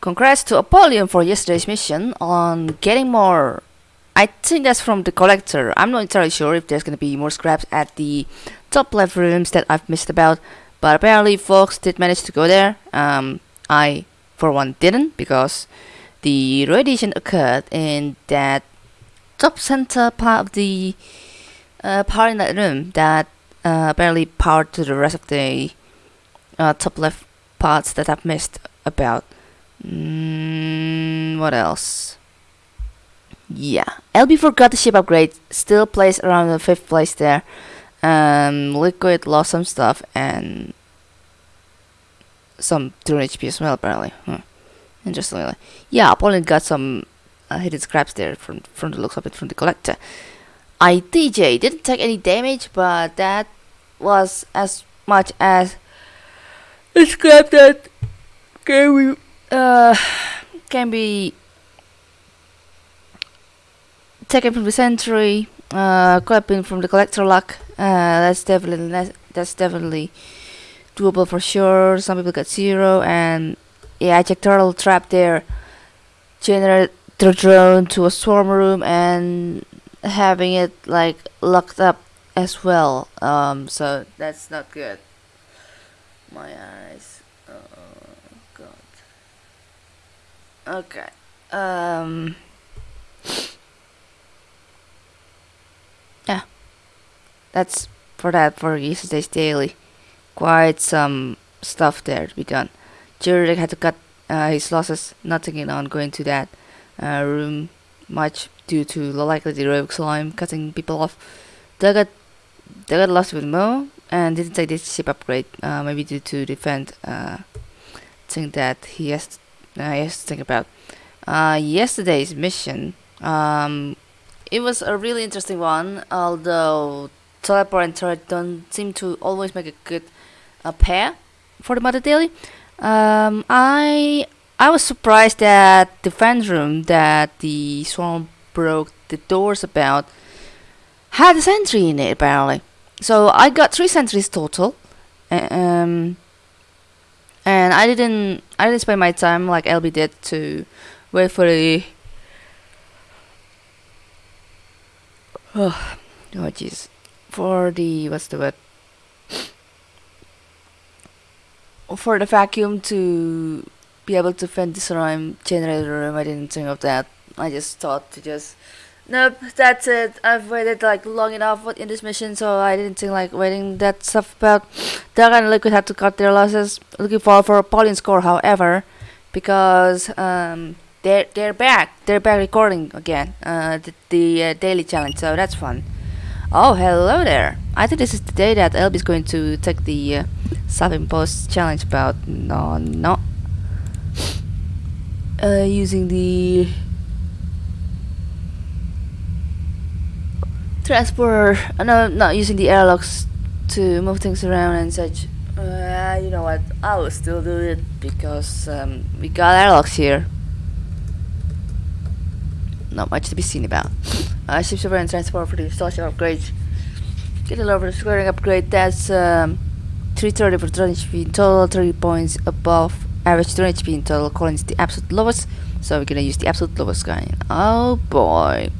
Congrats to Apollyon for yesterday's mission on getting more. I think that's from the collector. I'm not entirely sure if there's gonna be more scraps at the top left rooms that I've missed about, but apparently folks did manage to go there. Um, I, for one, didn't because the radiation occurred in that top center part of the uh, part in that room that uh, apparently powered to the rest of the uh, top left parts that I've missed about. Mm, what else? Yeah, LB forgot the ship upgrade. Still placed around the fifth place there. Um, Liquid lost some stuff and some 200 HP as well apparently. Hmm. Interestingly, yeah, Apollyon got some uh, hidden scraps there from from the looks of it from the collector. ITJ didn't take any damage, but that was as much as a scrap that be uh, can be taken from the sentry, uh, clapping from the collector lock. Uh, that's definitely that's definitely doable for sure. Some people got zero, and yeah, I checked turtle trap there. Generate the drone to a swarm room and having it like locked up as well. Um, so that's not good. My eyes. Oh god. Okay. Um. Yeah. That's for that for yesterday's daily. Quite some stuff there to be done. Jurek had to cut uh, his losses, not taking on going to that uh, room much due to the likely the rogue slime cutting people off. They got they got lost with Mo and didn't take this ship upgrade, uh, maybe due to defend uh, thing that he has uh, he has to think about. Uh, yesterday's mission, um, it was a really interesting one, although teleport and turret don't seem to always make a good uh, pair for the Mother Daily. Um, I I was surprised that the fan room that the swarm broke the doors about had a sentry in it apparently. So I got three sentries total. Um, and I didn't I didn't spend my time like LB did to wait for the oh jeez. For the what's the word? For the vacuum to be able to vent this room generator room I didn't think of that. I just thought to just nope that's it. I've waited like long enough in this mission so I didn't think like waiting that stuff about Dark and Liquid had to cut their losses. Looking forward for a Pauline score however because um, they're they're back. They're back recording again uh, the, the uh, daily challenge so that's fun. Oh hello there. I think this is the day that LB is going to take the uh, self-imposed challenge about no no. Uh, using the transporter uh, no not using the airlocks to move things around and such. Uh, you know what? I will still do it because um, we got airlocks here. Not much to be seen about. Uh, ship server and transport for the installation upgrades. Get a lower scoring upgrade. That's um, 330 for 30 HP in total 30 points above average 200 HP in total calling is the absolute lowest. So we're gonna use the absolute lowest guy. Oh boy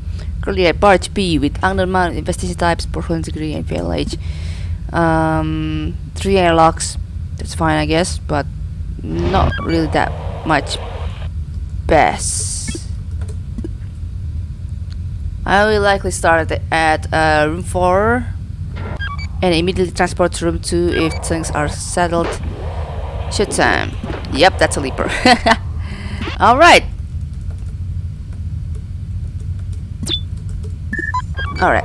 currently at bar HP with unknown investigation types performance degree and age. um, 3 airlocks that's fine I guess but not really that much best I will likely start at uh, room 4 and immediately transport to room 2 if things are settled. Shoot time. Yep, that's a leaper. Alright. Alright.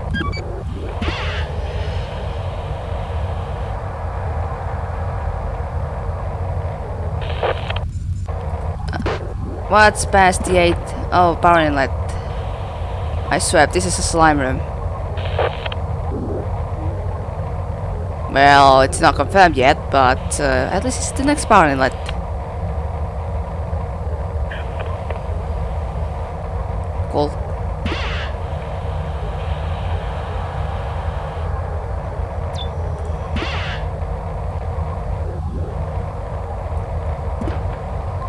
what's past the 8? Oh, power inlet. I swear, this is a slime room. Well, it's not confirmed yet, but uh, at least it's the next power inlet.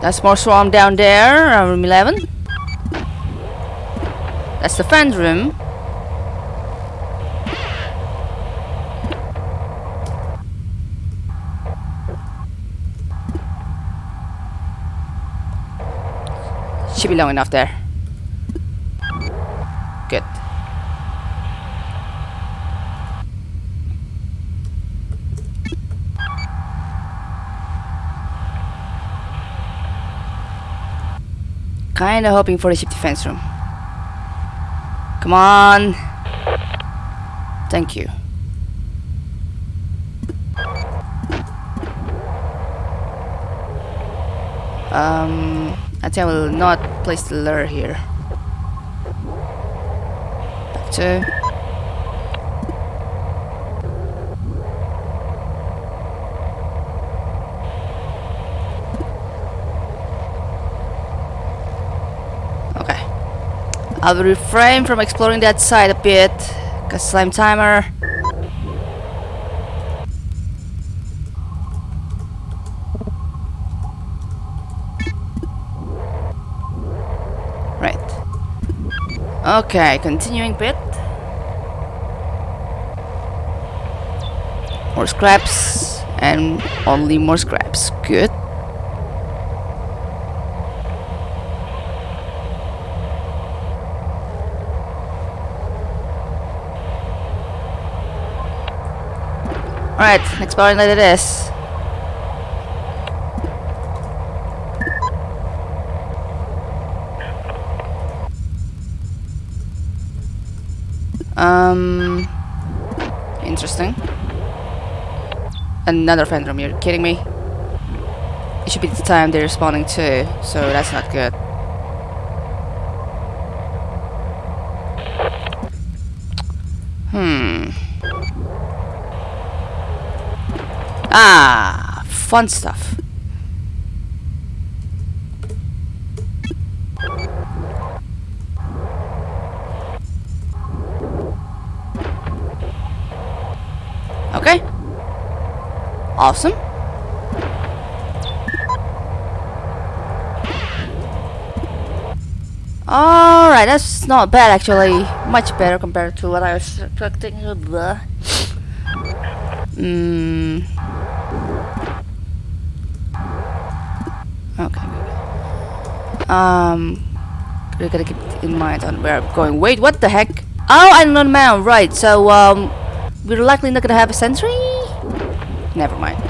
That's more swarm down there, room 11. That's the fan room. Should be long enough there. Good. Kinda hoping for the ship defense room. Come on. Thank you. Um, I think I will not place the lure here. Back to. Okay. I will refrain from exploring that side a bit, cause slime timer. Right. Okay, continuing bit. More scraps and only more scraps. Good. Alright, exploring like it is. Um, interesting. Another phantom, you're kidding me? It should be the time they're responding to, so that's not good. Hmm. Ah, fun stuff. Okay. Awesome. Alright, that's not bad actually. Much better compared to what I was expecting. Hmm. Um, we gotta keep in mind on where I'm going. Wait, what the heck? Oh, I'm not man. Right. So um, we're likely not gonna have a sentry. Never mind.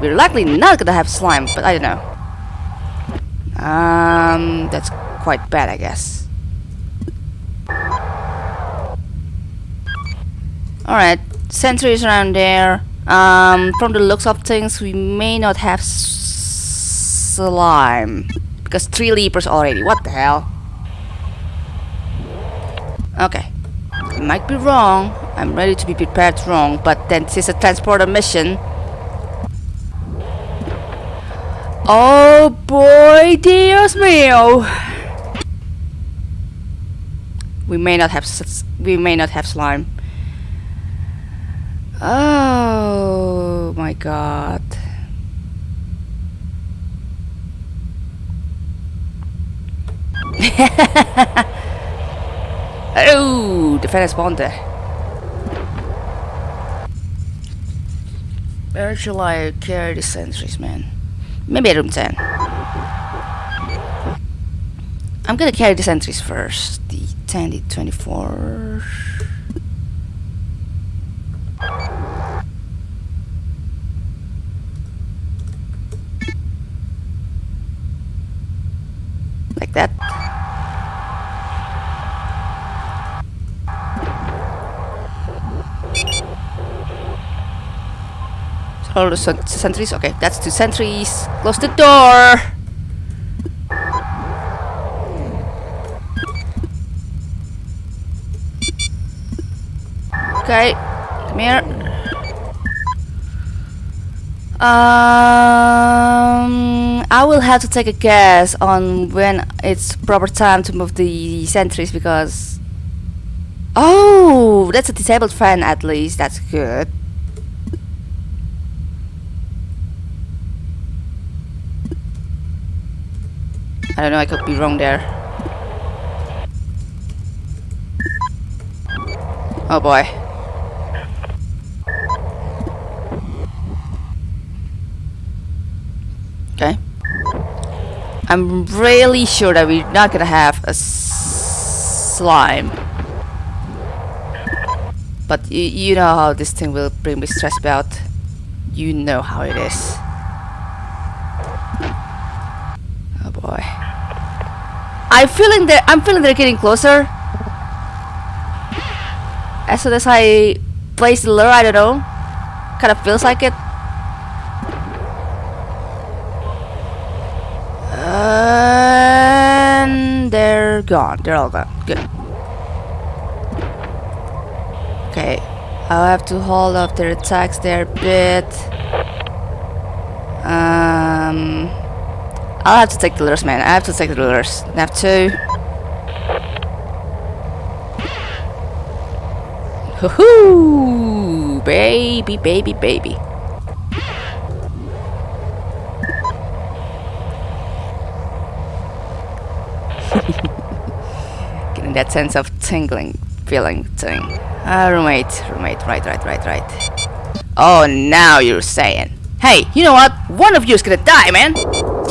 We're likely not gonna have slime, but I don't know. Um, that's quite bad, I guess. Alright, sentries around there. Um, from the looks of things, we may not have slime. Because three leapers already. What the hell? Okay. I might be wrong. I'm ready to be prepared wrong, but then this is a transporter mission. Oh boy, Dios mío! We may not have we may not have slime. Oh my god. Oh, the there. Where shall I carry the sentries, man? Maybe room 10. I'm gonna carry the sentries first. The 10, the 24. Like that. The sentries. Okay, that's two sentries. Close the door. Okay, come here. Um, I will have to take a guess on when it's proper time to move the sentries because. Oh, that's a disabled fan at least. That's good. I don't know, I could be wrong there. Oh boy. Okay. I'm really sure that we're not gonna have a slime. But you know how this thing will bring me stress about. You know how it is. Oh boy. I'm feeling that I'm feeling they're getting closer. As soon as I place the lure, I don't know. Kind of feels like it. And they're gone. They're all gone. Good. Okay. I'll have to hold off their attacks there a bit. Um, I'll have to take the lures, man. I have to take the lures. Have to. Hoo-hoo! Baby, baby, baby. Getting that sense of tingling feeling thing. Uh, roommate, roommate, right, right, right, right. Oh, now you're saying. Hey, you know what? One of you is gonna die, man!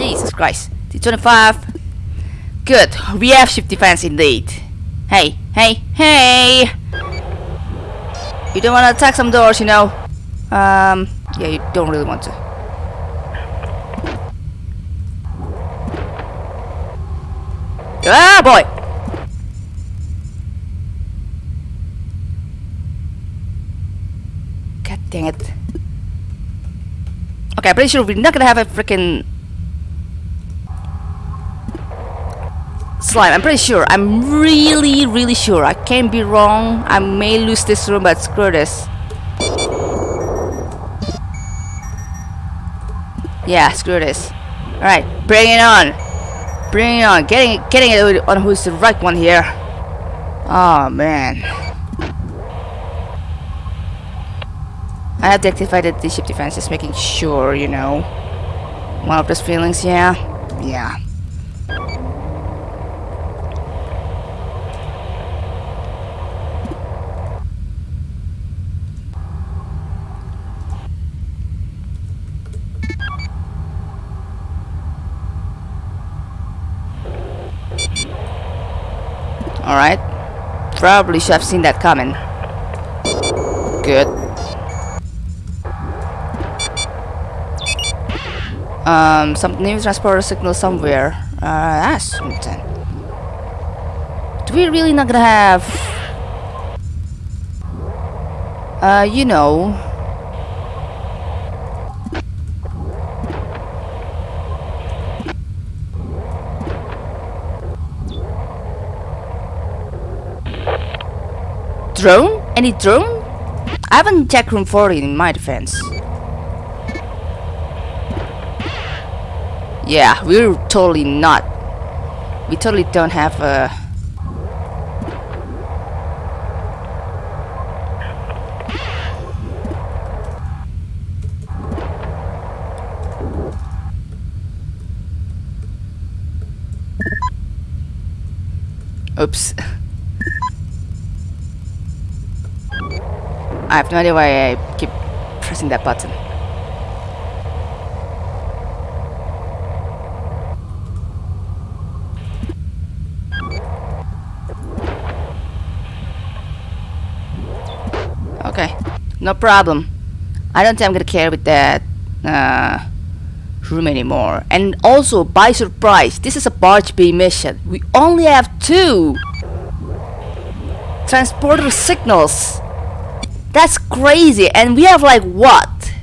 Jesus Christ. T25. Good, we have ship defense indeed. Hey, hey, hey! You don't want to attack some doors, you know. Um, yeah, you don't really want to. Ah, boy! God dang it. Okay, I'm pretty sure we're not gonna have a freaking slime. I'm pretty sure. I'm really, really sure. I can't be wrong. I may lose this room, but screw this. Yeah, screw this. Alright, bring it on. Bring it on. Getting it, getting it on who's the right one here. Oh, man. I have to activate the ship defense, just making sure, you know. One of those feelings, yeah. Yeah. Alright. Probably should have seen that coming. Good. Um, some new transporter signal somewhere. Uh, that's something. Do we really not gonna have... Uh, you know... Drone? Any drone? I haven't checked room 40 in my defense. Yeah, we're totally not. We totally don't have a... Oops. I have no idea why I keep pressing that button. Okay, no problem. I don't think I'm gonna care with that uh, room anymore. And also, by surprise, this is a barge bay mission. We only have two transporter signals. That's crazy. And we have like what?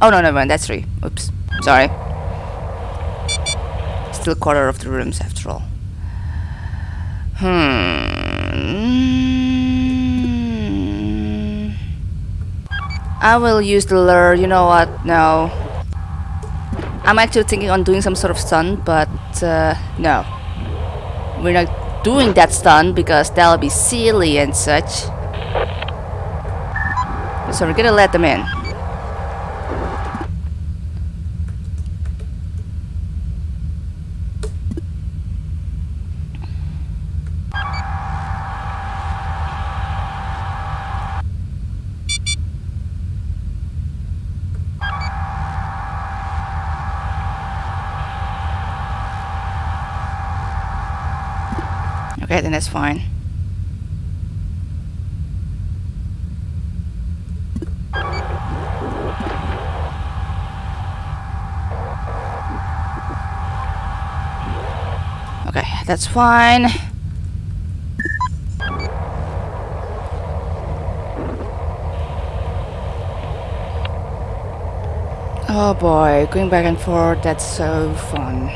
Oh no, never mind. That's three. Oops. Sorry. Still quarter of the rooms after all. Hmm. I will use the lure. You know what? No. I'm actually thinking on doing some sort of stun, but uh, no. We're not doing that stun because that'll be silly and such. So we're gonna let them in. Okay, then that's fine. That's fine. Oh boy, going back and forth, that's so fun.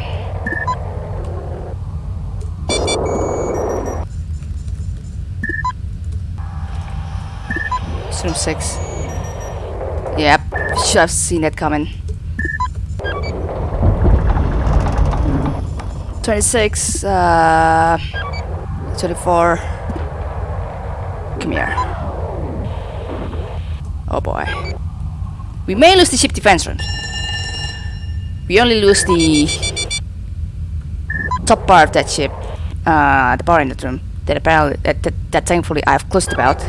Room 6. Yep, should have seen that coming. 26, uh, 24. Come here. Oh boy. We may lose the ship defense room. We only lose the top part of that ship, uh, the power in the room. That apparently, that, that, that thankfully I've closed about.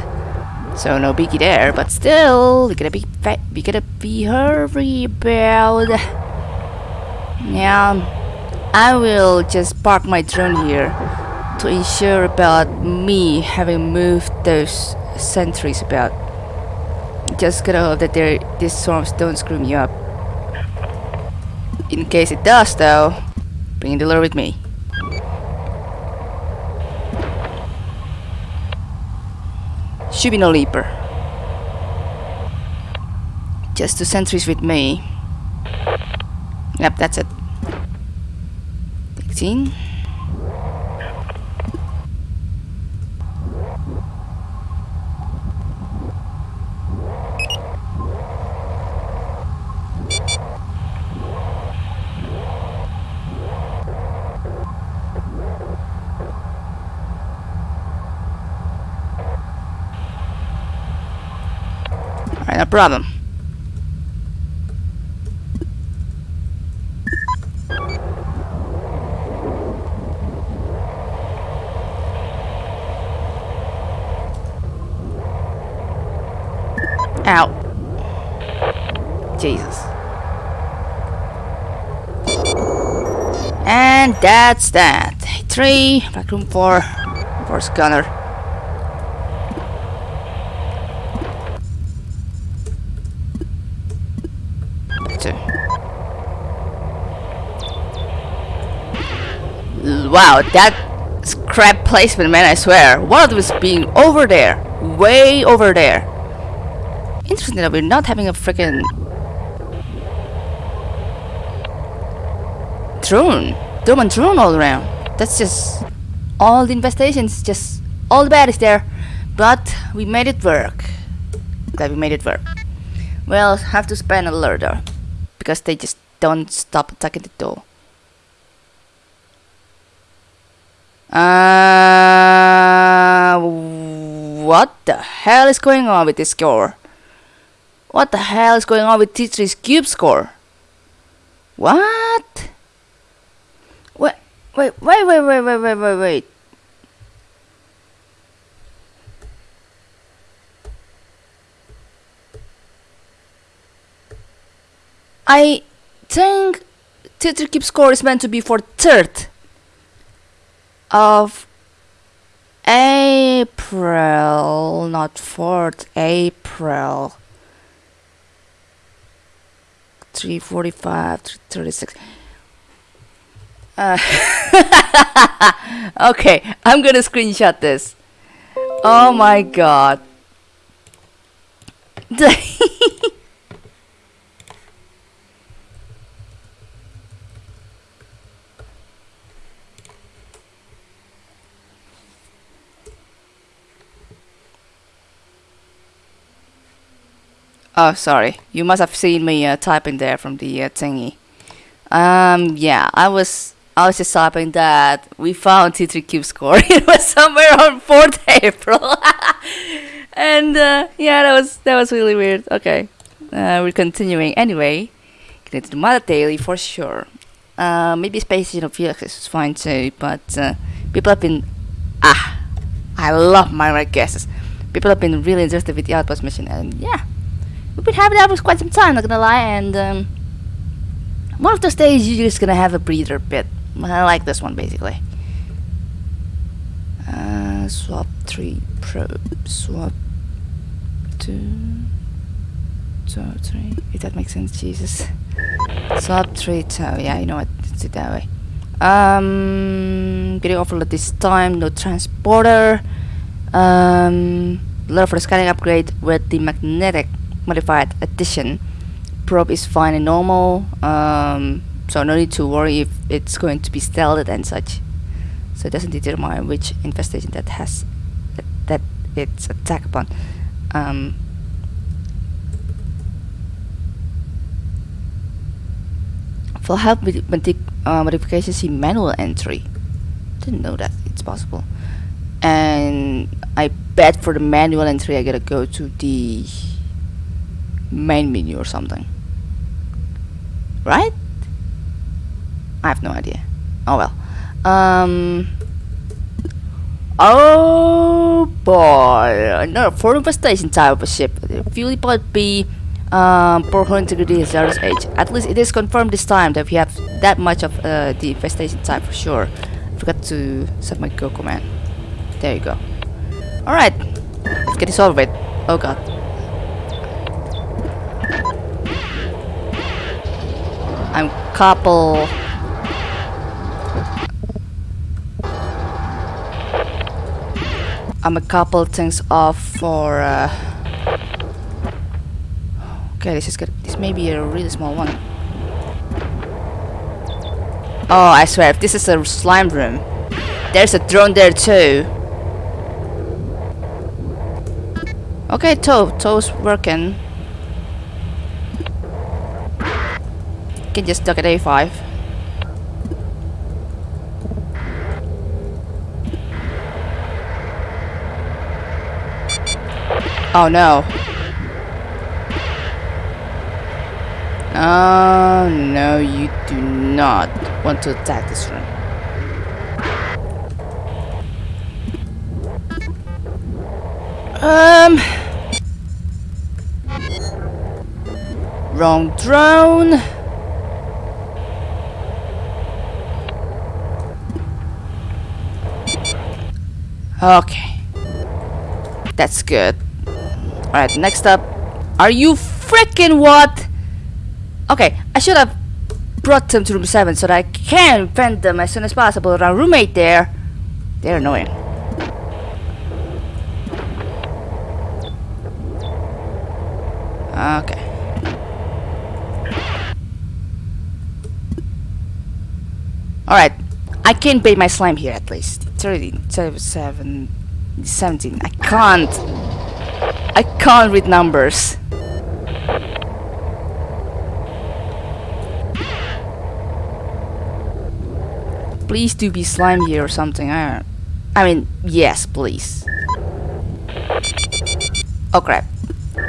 So no biggie there, but still, we gotta be we gotta be hurry about. Yeah, I will just park my drone here to ensure about me having moved those sentries about. Just gotta hope that these storms don't screw me up. In case it does, though, bring the lure with me. Should be no leaper. Just two sentries with me. Yep, that's it. 16. Alright, no problem. Ow. Jesus. And that's that. Three, back room four, force gunner. Two. Wow, that scrap placement, man, I swear. One of is being over there. Way over there. Interesting that we're not having a freaking drone. And drone all around. That's just all the infestations, just all the bad is there. But we made it work. Glad we made it work. Well, have to spend a alert though. Because they just don't stop attacking the door. Uh, what the hell is going on with this score? What the hell is going on with T3's cube score? What? Wait, wait, wait, wait, wait, wait, wait. I think Tetris Keep Score is meant to be for 3rd of April, not 4th, April. 345, 336. Uh, okay, I'm gonna screenshot this. Oh my god. Oh, sorry. You must have seen me uh, typing there from the uh, thingy. Um, yeah, I was I was just typing that we found T3 Cube score. it was somewhere on 4th April. and uh, yeah, that was that was really weird. Okay, uh, we're continuing anyway. Into the Mother Daily for sure. Uh, maybe Space Station of Felix is fine too, but uh, people have been ah, I love my right guesses. People have been really interested with the Outpost mission, and yeah, we've been having that for quite some time, not gonna lie, and um, one of those days you're just gonna have a breather bit. I like this one basically. Uh, swap 3 probe. Swap 2. 2, 3. If that makes sense, Jesus. Swap 3 tau. Yeah, you know what? Let's do it that way. Um, getting overload this time. No transporter. Um, for the scanning upgrade with the magnetic modified addition. Probe is fine and normal. Um, so no need to worry if it's going to be stealthed and such. So it doesn't determine which infestation that has that, it's attacked upon. Um, for help with modi uh, modifications, see manual entry. Didn't know that it's possible. And I bet for the manual entry, I gotta go to the main menu or something. Right? I have no idea. Oh well. Um. Oh boy, another foreign infestation type of a ship. Fuel pod B, um, hull integrity age. At least it is confirmed this time that we have that much of uh, the infestation type for sure. I forgot to set my go command. There you go. Alright, let's get this over with. Oh god. I'm couple I'm a couple things off for uh, okay this is good. This may be a really small one. Oh I swear if this is a slime room there's a drone there too. Okay toe toe's working. Can just duck at A5 Oh no. Oh no, you do not want to attack this room. Um. Wrong drone. Okay. That's good. Alright, next up. Are you freaking what? Okay, I should have brought them to room 7 so that I can vent them as soon as possible. Our roommate there. They're annoying. Okay. Alright. I can bait my slime here at least. 13, 7, 17. I can't. I can't read numbers. Please do be slime here or something. I, I mean, yes, please. Oh crap.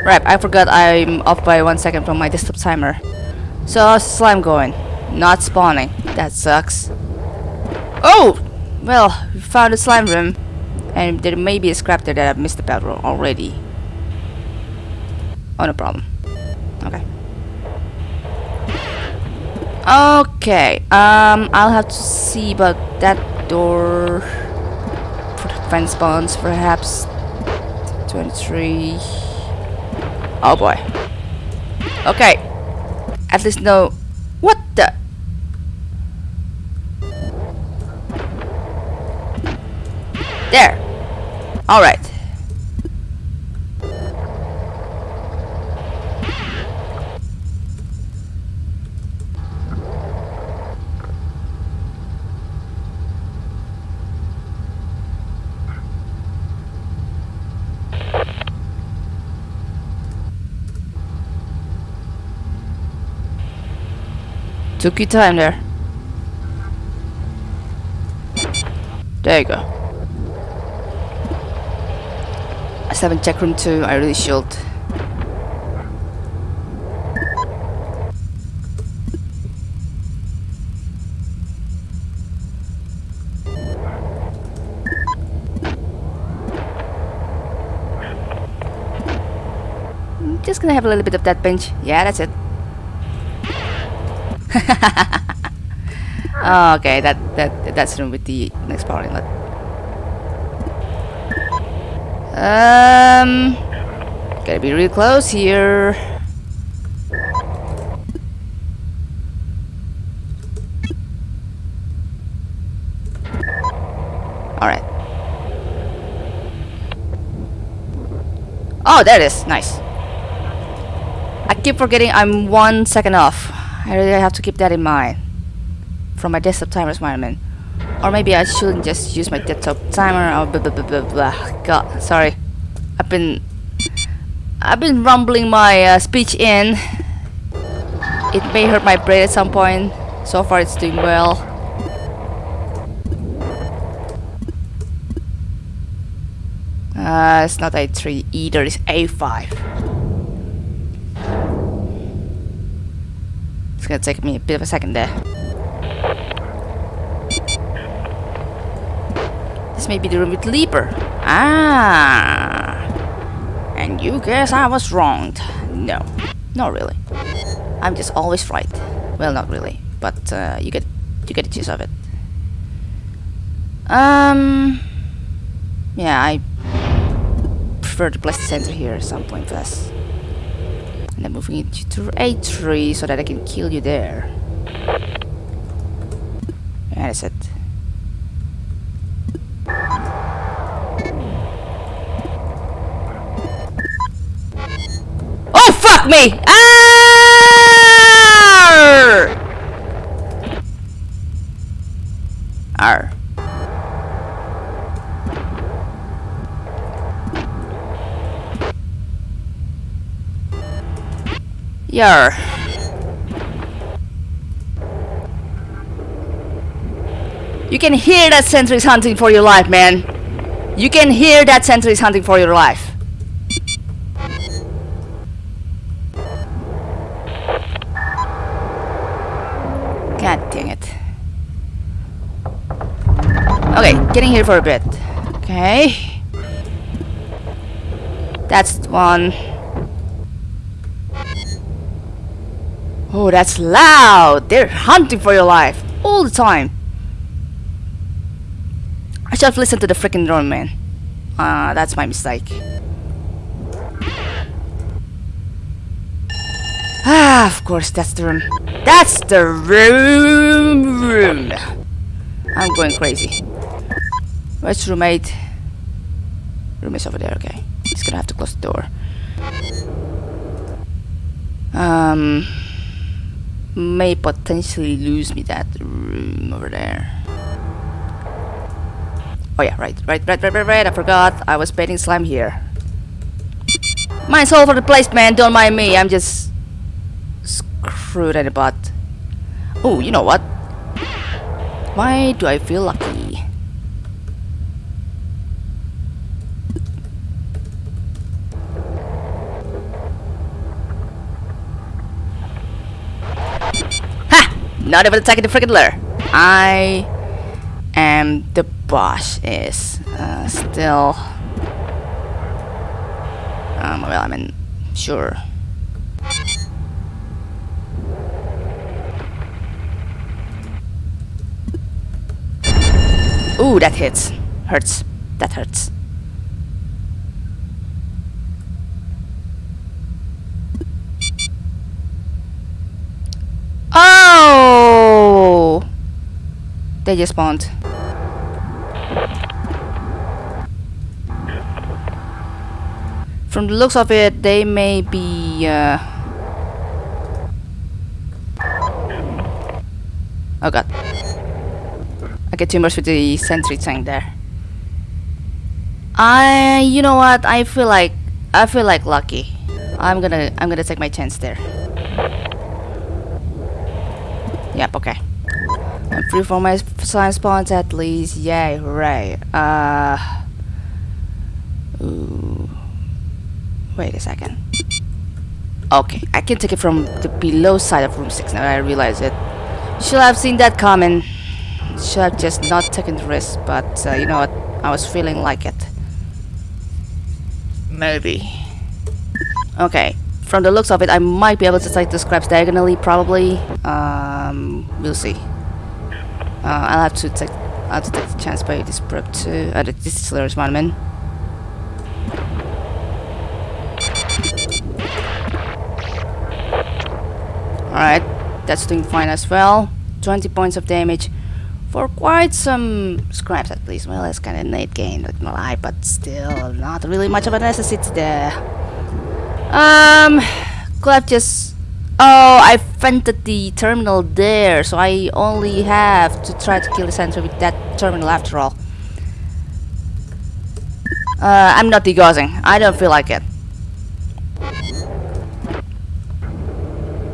Right, I forgot I'm off by one second from my desktop timer. So how's slime going? Not spawning. That sucks. Oh! Well, we found a slime room. And there may be a scrap there that I've missed about already. Oh, no problem. Okay. Okay, um, I'll have to see about that door. For the fence bonds, perhaps. 23. Oh boy. Okay. At least no... What the? There. Alright. Took your time there. There you go. I still haven't room 2, I really should. Just gonna have a little bit of that bench. Yeah, that's it. Oh, okay, that that that's room with the next power inlet. Um, gotta be real close here. Alright. Oh, there it is. Nice. I keep forgetting I'm one second off. I really have to keep that in mind. From my desktop timer environment. Or maybe I shouldn't just use my desktop timer or blah blah blah blah blah. God, sorry. I've been... I've been rumbling my uh, speech in. It may hurt my brain at some point. So far it's doing well. Uh, it's not A3 either, it's A5. It's gonna take me a bit of a second there. This may be the room with Leaper. Ah! And you guess I was wronged. No, not really. I'm just always right. Well, not really, but uh, you get you get the gist of it. Um, yeah, I prefer to place the center here at some point first. Then moving it to A3 so that I can kill you there. Yeah, that's it. Oh fuck me! Arr! Arr. Yar. You can hear that sentry is hunting for your life, man. You can hear that sentry is hunting for your life. God dang it. Okay, getting here for a bit. Okay. That's one. Oh, that's loud! They're hunting for your life all the time. I should have listened to the freaking drone, man. Ah, uh, that's my mistake. Ah, of course, that's the room. That's the room! room. I'm going crazy. Where's roommate? Roommate's over there, okay. He's gonna have to close the door. Um may potentially lose me that room over there. Oh yeah, right, right, right, right, right, right, I forgot. I was baiting slime here. Mine's all over the place, man. Don't mind me. I'm just screwed at the butt. Oh, you know what? Why do I feel lucky? Not even attacking the freaking lair. I am the boss is uh, still um, well I mean sure. Ooh that hits. Hurts. That hurts Oh! They just spawned. From the looks of it, they may be... Uh... Oh god. I get too much with the sentry tank there. I... You know what? I feel like... I feel like lucky. I'm gonna... I'm gonna take my chance there. Yep, okay. I'm free from my slime spawns at least. Yay, hooray. Uh. Ooh. Wait a second. Okay, I can take it from the below side of room 6 now I realize it. Should have seen that coming. Should have just not taken the risk, but uh, you know what? I was feeling like it. Maybe. Okay, from the looks of it, I might be able to take the scraps diagonally, probably. Um, we'll see. Uh, I'll have to take I'll have to take the chance by this prep too. Uh, this is one man Alright, that's doing fine as well. 20 points of damage for quite some scraps at least. Well, that's kind of neat gain with my life, but still not really much of a necessity there. Um, could just. Oh, I vented the terminal there, so I only have to try to kill the sentry with that terminal after all. Uh, I'm not degaussing. I don't feel like it.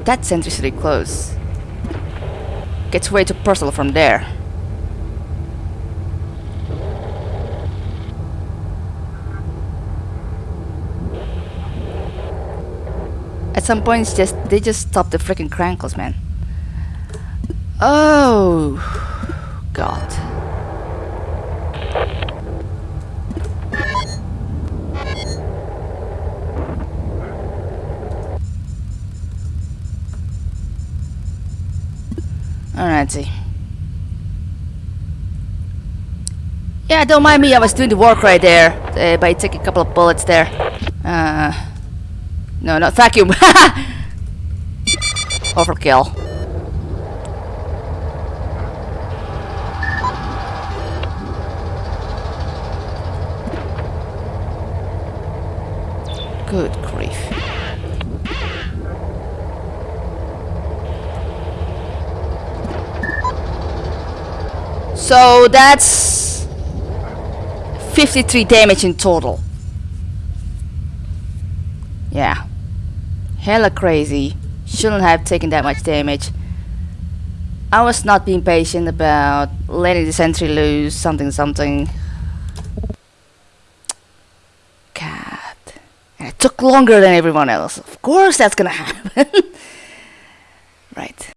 That sentry's really close. Gets way too personal from there. At some points, just they just stop the freaking crankles, man. Oh, God. Alright, see. Yeah, don't mind me, I was doing the work right there uh, by taking a couple of bullets there. Uh, no, not vacuum. Overkill. Good grief. So that's 53 damage in total. Yeah. Hella crazy. Shouldn't have taken that much damage. I was not being patient about letting the sentry loose, something something. God. And it took longer than everyone else. Of course that's gonna happen. right.